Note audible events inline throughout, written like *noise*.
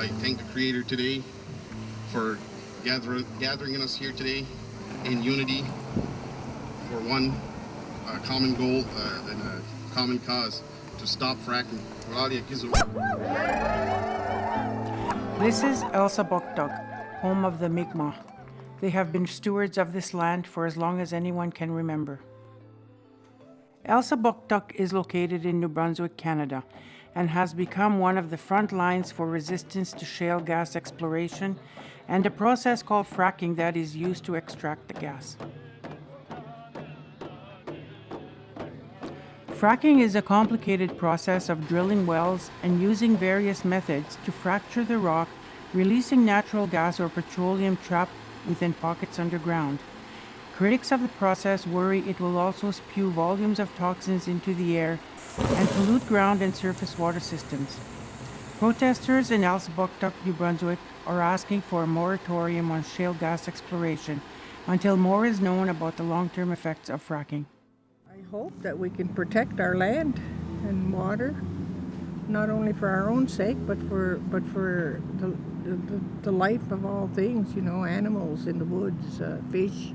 I thank the Creator today for gather, gathering us here today in unity for one uh, common goal uh, and a common cause to stop fracking. This is Elsa Elsipogtog, home of the Mi'kmaq. They have been stewards of this land for as long as anyone can remember. Elsa Elsipogtog is located in New Brunswick, Canada, and has become one of the front lines for resistance to shale gas exploration and a process called fracking that is used to extract the gas. Fracking is a complicated process of drilling wells and using various methods to fracture the rock, releasing natural gas or petroleum trapped within pockets underground. Critics of the process worry it will also spew volumes of toxins into the air and pollute ground and surface water systems. Protesters in Elsipogtog, New Brunswick are asking for a moratorium on shale gas exploration until more is known about the long-term effects of fracking. I hope that we can protect our land and water, not only for our own sake, but for but for the the, the life of all things. You know, animals in the woods, uh, fish.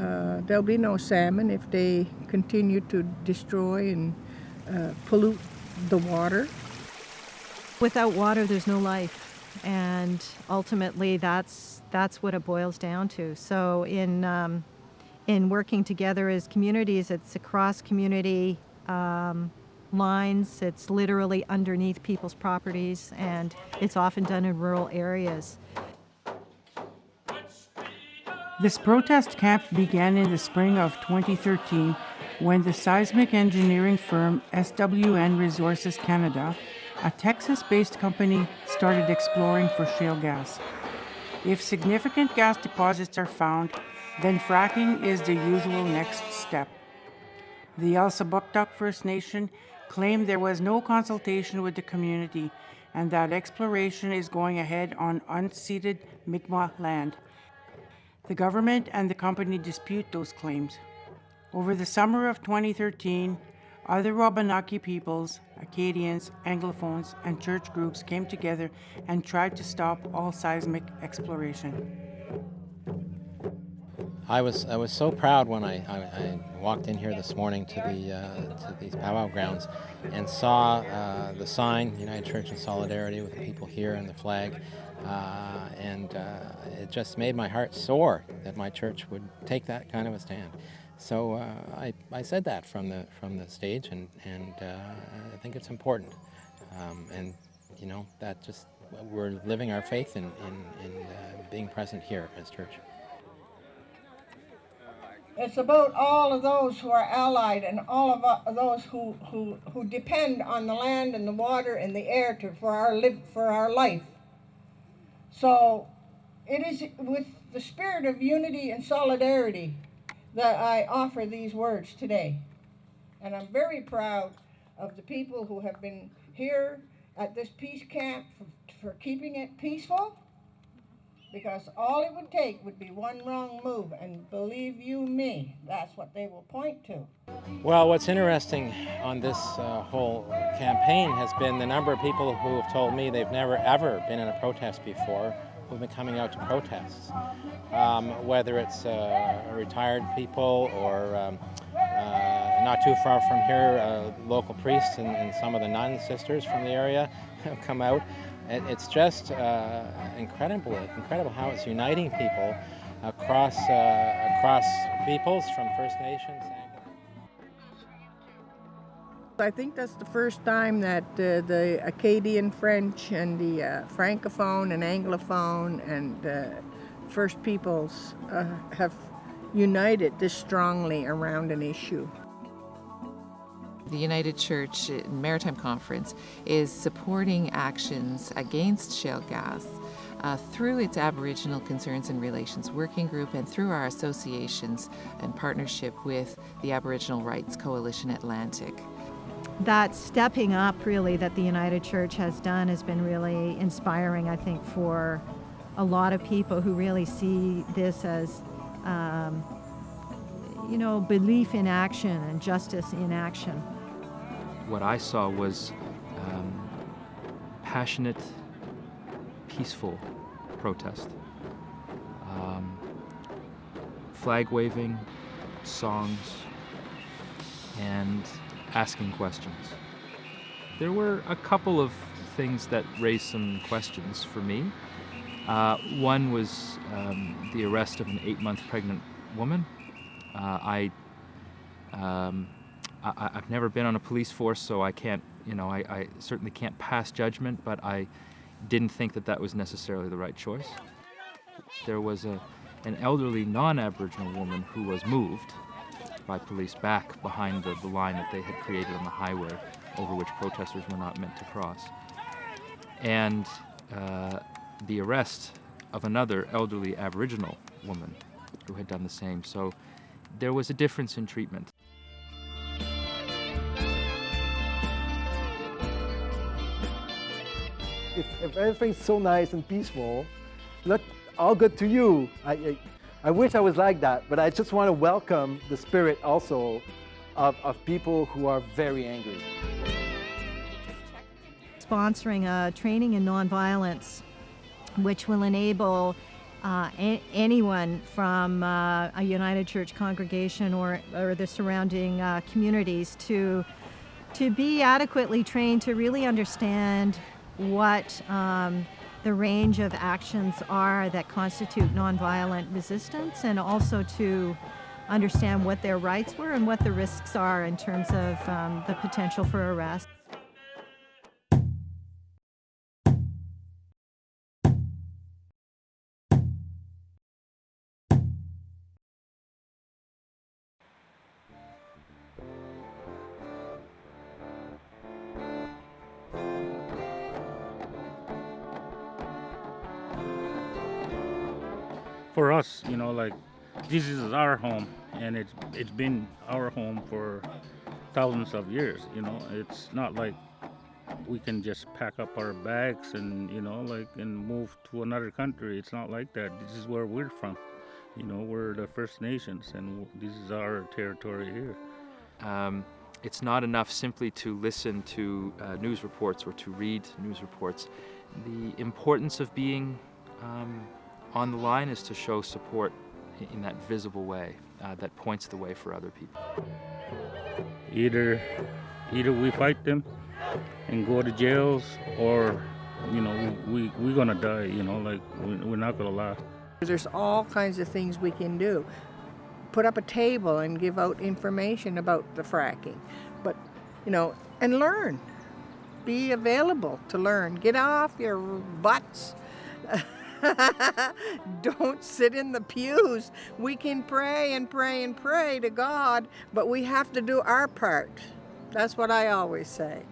Uh, there'll be no salmon if they continue to destroy and uh, pollute the water. Without water, there's no life, and ultimately, that's that's what it boils down to. So, in um, in working together as communities, it's across community um, lines. It's literally underneath people's properties, and it's often done in rural areas. This protest camp began in the spring of 2013 when the seismic engineering firm SWN Resources Canada, a Texas based company, started exploring for shale gas. If significant gas deposits are found, then fracking is the usual next step. The Elsipogtog First Nation claimed there was no consultation with the community and that exploration is going ahead on unceded Mi'kmaq land. The government and the company dispute those claims. Over the summer of 2013, other Wabanaki peoples, Acadians, Anglophones, and church groups came together and tried to stop all seismic exploration. I was I was so proud when I, I, I walked in here this morning to the uh, to these powwow grounds and saw uh, the sign United Church in Solidarity with the people here and the flag, uh, and uh, it just made my heart soar that my church would take that kind of a stand. So uh, I, I said that from the from the stage, and and uh, I think it's important, um, and you know that just we're living our faith in in, in being present here as church. It's about all of those who are allied and all of uh, those who, who, who depend on the land and the water and the air to, for, our live, for our life. So it is with the spirit of unity and solidarity that I offer these words today. And I'm very proud of the people who have been here at this peace camp for, for keeping it peaceful because all it would take would be one wrong move, and believe you me, that's what they will point to. Well, what's interesting on this uh, whole campaign has been the number of people who have told me they've never ever been in a protest before who've been coming out to protests. Um, whether it's uh, retired people or um, uh, not too far from here, uh, local priests and, and some of the nun sisters from the area *laughs* have come out it's just uh, incredible, incredible how it's uniting people across uh, across peoples from First Nations. I think that's the first time that uh, the Acadian French and the uh, Francophone and Anglophone and uh, First Peoples uh, have united this strongly around an issue the United Church Maritime Conference is supporting actions against shale gas uh, through its Aboriginal Concerns and Relations Working Group and through our associations and partnership with the Aboriginal Rights Coalition Atlantic. That stepping up, really, that the United Church has done has been really inspiring, I think, for a lot of people who really see this as, um, you know, belief in action and justice in action what I saw was um, passionate peaceful protest. Um, flag waving, songs, and asking questions. There were a couple of things that raised some questions for me. Uh, one was um, the arrest of an eight month pregnant woman. Uh, I, um, I, have never been on a police force, so I can't, you know, I, I certainly can't pass judgment, but I didn't think that that was necessarily the right choice. There was a, an elderly non Aboriginal woman who was moved by police back behind the, the line that they had created on the highway over which protesters were not meant to cross. And uh, the arrest of another elderly Aboriginal woman who had done the same. So there was a difference in treatment. If, if everything's so nice and peaceful, look, all good to you. I, I, I wish I was like that, but I just want to welcome the spirit also of, of people who are very angry. Sponsoring a training in nonviolence, which will enable uh, anyone from uh, a United Church congregation or, or the surrounding uh, communities to, to be adequately trained to really understand what um, the range of actions are that constitute nonviolent resistance and also to understand what their rights were and what the risks are in terms of um, the potential for arrest. For us, you know, like this is our home, and it's it's been our home for thousands of years. You know, it's not like we can just pack up our bags and you know like and move to another country. It's not like that. This is where we're from. You know, we're the First Nations, and this is our territory here. Um, it's not enough simply to listen to uh, news reports or to read news reports. The importance of being um, on the line is to show support in that visible way uh, that points the way for other people. Either, either we fight them and go to jails, or you know we, we we're gonna die. You know, like we're not gonna last. There's all kinds of things we can do. Put up a table and give out information about the fracking, but you know, and learn. Be available to learn. Get off your butts. *laughs* *laughs* Don't sit in the pews. We can pray and pray and pray to God, but we have to do our part. That's what I always say.